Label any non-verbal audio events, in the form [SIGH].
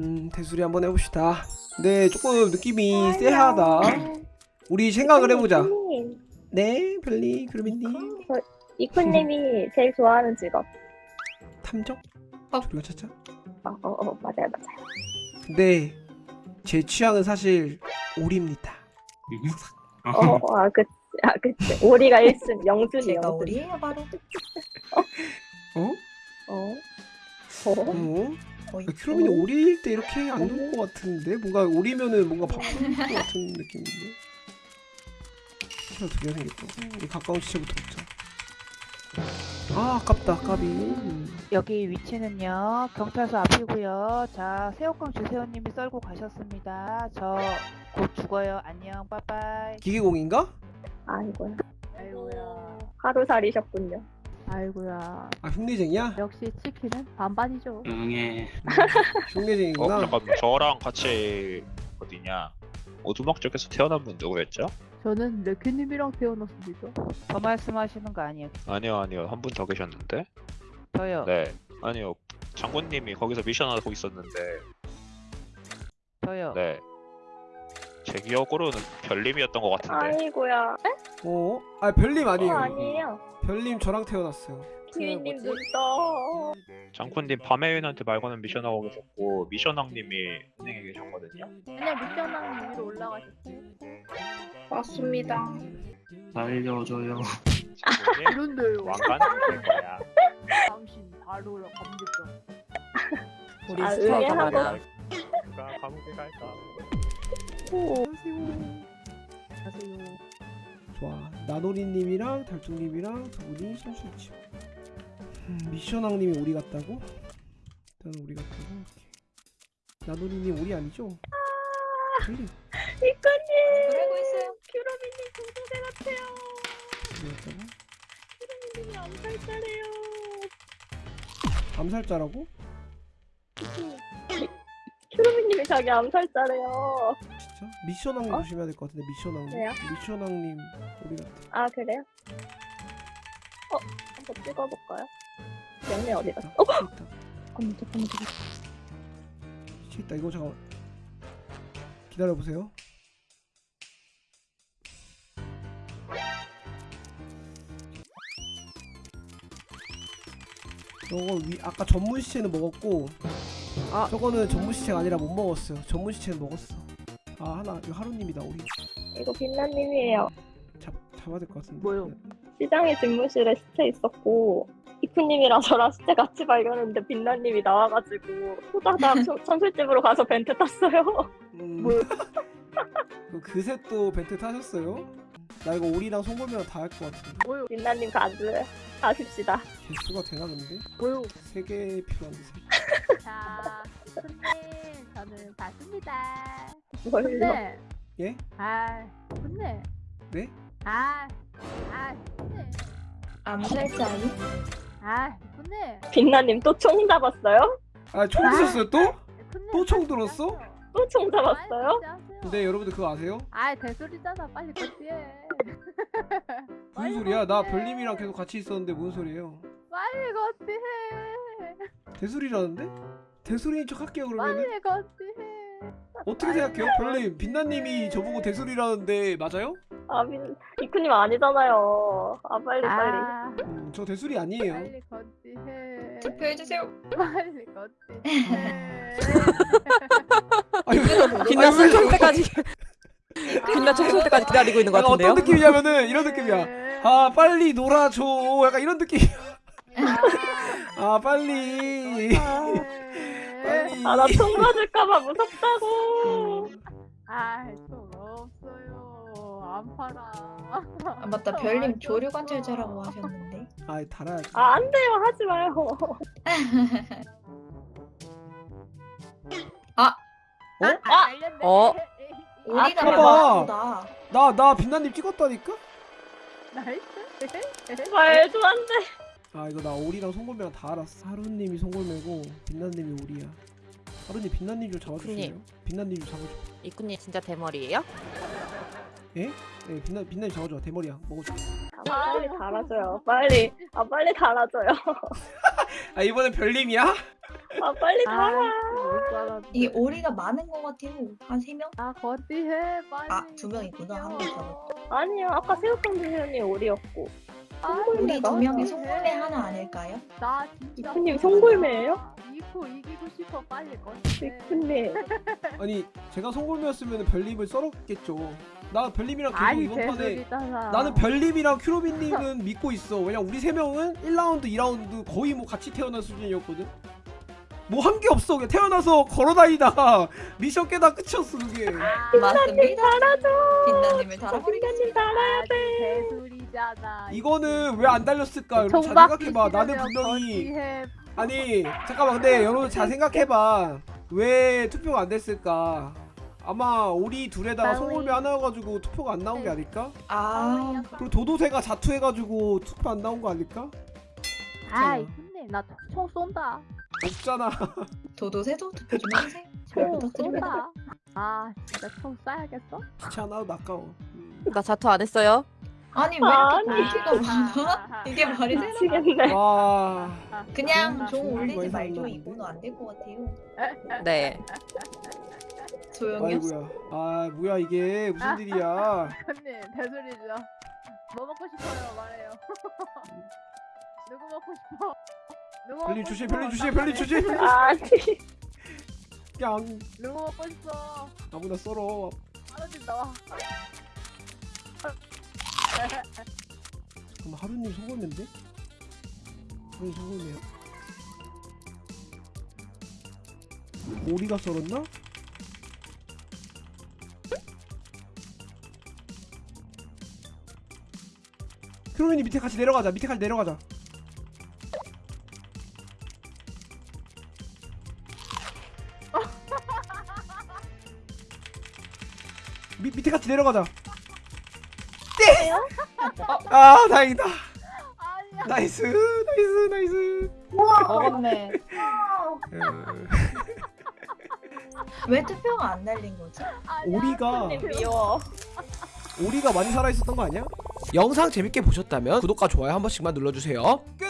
음 대수리 한번 해봅시다 네 조금 느낌이 쎄하다 우리 생각을 해보자 네 별리 그루미님 이쿠님이 제일 좋아하는 직업. 탐정? 어. 우리가 찾자 어, 어, 어, 맞아요, 맞아요. 근데 제 취향은 사실 오리입니다 어, 아, 그치, 아, 그치. 오리가 1순, [LAUGHS] 영순이 제가 영순. 우리예요 바로. [LAUGHS] 어? 어? 어? 어? 거의. 크로민이 오리일 때 이렇게 안 좋을 것 같은데? 뭔가 오리면은 뭔가 바쁜 [LAUGHS] 것 같은 느낌인데? 시간 두개 생겼다. 이 가까운 시체부터 먹자. 아 아깝다. 까비 음. 여기 위치는요. 경찰서 앞이고요. 자 새우깡 주세호님이 썰고 가셨습니다. 저 곧 죽어요. 안녕. 빠빠이. 기계공인가? 아이고야. 아이고야. 하루살이셨군요. 아이고야. 아 흉내쟁이야? 역시 치킨은 반반이죠. 어 흉내쟁이구나. 잠깐 저랑 같이 어디냐? 오두막 쪽에서 태어난 분 누구였죠? 저는 레큐님이랑 태어났습니다. 저 말씀하시는 거 아니에요? 아니요 아니요. 한 분 더 계셨는데? 저요? 네. 아니요. 장군님이 거기서 미션 하고 있었는데. 저요? 네. 제 기억으로는 별님이었던 것 같은데. 아이고야. 에? 어? 아 별님 어, 아니에요 아니에요. 별님 저랑 태어났어요 키위님 뭐지? 눈떠. 장군님 밤에윤한테 말고는 미션 하고 계셨고 미션왕님이 은행에 계셨거든요 그냥 미션왕님 위로 올라가셨어요 맞습니다. 장군님 이런데요 왕관 될 거야 당신 바로라 감독자 우리 아, 스타가. 많아. 누가 감옥에 갈까 안녕하세요 좋아 나노리님이랑 달중님이랑 두 분이 선수있지 음, 미션왕님이 오리 같다고? 일단 오리 같다고. 나노리님 오리 아니죠? 이쿠님! 그러고 있어요. 큐러미님 공주대 같아요. 오리 같다고? 큐러미님이 암살자래요. 암살자라고? 큐러미님이 자기 암살자래요. 진짜? 미션왕님 어? 조심해야 될 것 같은데 미션왕님 왜요? 미션왕님 오리 같아 아, 그래요? 어? 한번 찍어볼까요? 영내 어디 갔어? 어? 있다 잠깐만, 잠깐만, 잠깐만. 있다 이거 잠깐 기다려보세요 저거 위 아까 전문 시체는 먹었고 아. 저거는 전문 시체가 아니라 못 먹었어요 전문 시체는 먹었어 아 하나 이거 하루님이다 우리 이거 빛나님이에요. 잡, 잡아야 될 것 같은데 뭐요? 시장의 집무실에 시체 있었고 이쿠님이랑 저랑 시체 같이 발견했는데 빛나님이 나와가지고 후다닥 [LAUGHS] 천- 천술집으로 가서 벤트 탔어요. 음, [LAUGHS] 뭐요? 그 그새 또 벤트 타셨어요? 나 이거 오리랑 송골매랑 다 할 것 같은데 뭐요? 빛나님 가즈 가십시다. 개수가 되나 근데? 뭐요? 세개 필요한데 세 개. [LAUGHS] 자 손님 저는 봤습니다? 근데 예? 아 근데 네? 아, 아, 근데, 아니? 아, 근데, 빛나님 또 총 잡았어요? 아총 드셨어요 또? 또 총 들었어? 또 총 잡았어요? 근데 여러분들 그거 아세요? 아, 대소리잖아. 빨리 거치해. 무슨 [LAUGHS] 소리야? 나 별님이랑 계속 같이 있었는데 무슨 소리예요? 빨리 거치해. 대소리라는데? 대소리인 척 할게요 그러면은 빨리 거치해. 어떻게 생각해요? 별님 빛나님이 저보고 대소리라는데 맞아요? 아 빛, 이쿠님 아니잖아요. 아 빨리 빨리. 아, 음, 저 대소리 아니에요 빨리 거치해. 투표해주세요. 빨리. [LAUGHS] 아니 빛나 쏠 때까지 빛나 쏠 때까지 기다리고 있는 것 같은데요? 어떤 느낌이냐면은 이런 느낌이야 아 빨리 놀아줘 약간 이런 느낌이야 아 빨리 빨리 아 나 총 맞을까봐 무섭다고. 아, 좀 없어요. 안 팔아. 아 맞다. 별님 조류 관찰자라고 하셨는데. 아 달아야지 아 안 돼요 하지 마요. [LAUGHS] 어? 아, 알렸네. 어? [LAUGHS] 우리가 봐봐. 나 나 빛나님 찍었다니까? 나이스. 말도 안 돼. 아 이거 나 오리랑 송골매랑 다 알았어 하루님이 송골매고 빛나님이 오리야 하루님 빛나님 좀 잡아주세요 님. 빛나님 좀 잡아줘 이꾼님 진짜 대머리예요? 네 빛나, 빛나님 잡아줘 대머리야 먹어줘 아, 빨리 달아줘요. 빨리. 아 빨리 달아줘요. [LAUGHS] 아 이번엔 별님이야? 아 빨리 아, 달아. 이게 오리가 많은 것 같아요. 한세 명? 아 거지해 빨리. 아, 두 명이구나. 한명 잡았다. 아니요 아까 새우깡 주세요님 오리였고 우리 두 명이 해. 송골매 하나 아닐까요? 나 진짜. 이프님 송골매예요? 이프 이기고 싶어 빨리 거지. 이프님 [LAUGHS] 아니 제가 송골매였으면 별님을 썰었겠죠 나 별님이랑 계속 이번 판에. 나는 별님이랑 큐로빈님은 믿고 있어 왜냐 우리 세 명은 1라운드 2라운드 거의 뭐 같이 태어난 수준이었거든 뭐한게 없어 그냥 태어나서 걸어다니다가 [LAUGHS] 미션 깨다 끝이었어 그게 맞습니다. 달아줘 빛나님을 저 달아버리겠습니다. 개소리잖아. 이거는 왜 안 달렸을까 여러분 잘 생각해봐 나는 분명히. 아니 잠깐만 근데 여러분 잘 생각해봐 왜 투표가 안 됐을까 아마 우리 둘에다가. 송골매 하나여가지고 투표가 안 나온 게 아닐까? 아, 그리고 도도새가 자투해가지고 투표 안 나온 거 아닐까? 아이 근데 나총 쏜다. 없잖아 [LAUGHS] 도도새도 투표 좀 해주세요. 잘 부탁드립니다. 쏜다. 아 진짜 총 쏴야겠어? 귀찮아 아까워 음. 나 자투 안 했어요. 아니 왜. 이렇게 인기가 많아? [LAUGHS] 이게 말이 되나? 와 그냥 종 정말 올리지 말죠. 살았나 이거는 안될 것 같아요. [LAUGHS] 네. 조용히. 아이고야 아 뭐야 이게 무슨 일이야 언니 대소리죠. 뭐 먹고 싶어요 말해요. [LAUGHS] 누구 먹고 싶어? 누구 먹고 주시? 별님 주시 말해. 주시 아니 그냥 누구 먹고 싶어? 아무나 썰어 하루님 나와. 그럼 하루님 송골매인데? 하루님 송골매야 오리가 썰었나? 크로맨이 밑에 같이 내려가자 밑에 같이 내려가자 [LAUGHS] 밑 밑에 같이 내려가자 네! 아 다행이다 아니야. nice nice nice 먹었네. 음, 왜 투표가 안 날린 거지? 아니야. 오리가 미워 오리가 많이 살아있었던 거 아니야? 영상 재밌게 보셨다면 구독과 좋아요 한 번씩만 눌러주세요 끝!